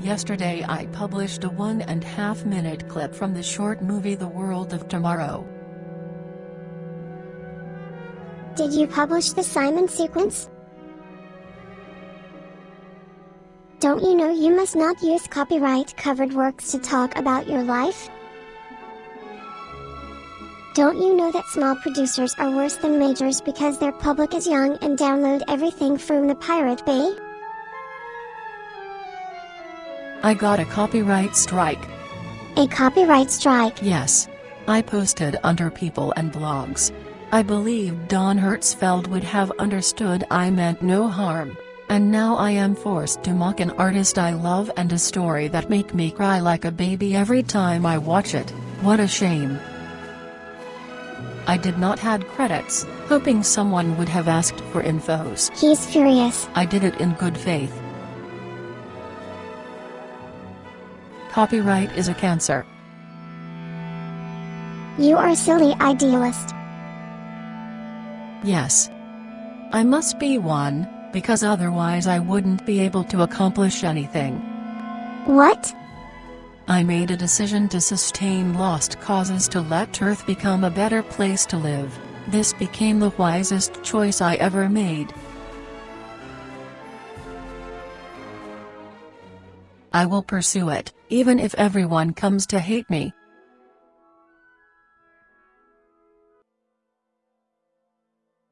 Yesterday I published a one and half minute clip from the short movie The World of Tomorrow. Did you publish the Simon sequence? Don't you know you must not use copyright covered works to talk about your life? Don't you know that small producers are worse than majors because their public is young and download everything from the Pirate Bay? I got a copyright strike. A copyright strike? Yes. I posted under people and blogs. I believe Don Hertzfeldt would have understood I meant no harm. And now I am forced to mock an artist I love and a story that make me cry like a baby every time I watch it, what a shame. I did not had credits, hoping someone would have asked for infos. He's furious. I did it in good faith. Copyright is a cancer. You are a silly idealist. Yes. I must be one, because otherwise I wouldn't be able to accomplish anything. What? I made a decision to sustain lost causes to let Earth become a better place to live. This became the wisest choice I ever made. I will pursue it, even if everyone comes to hate me.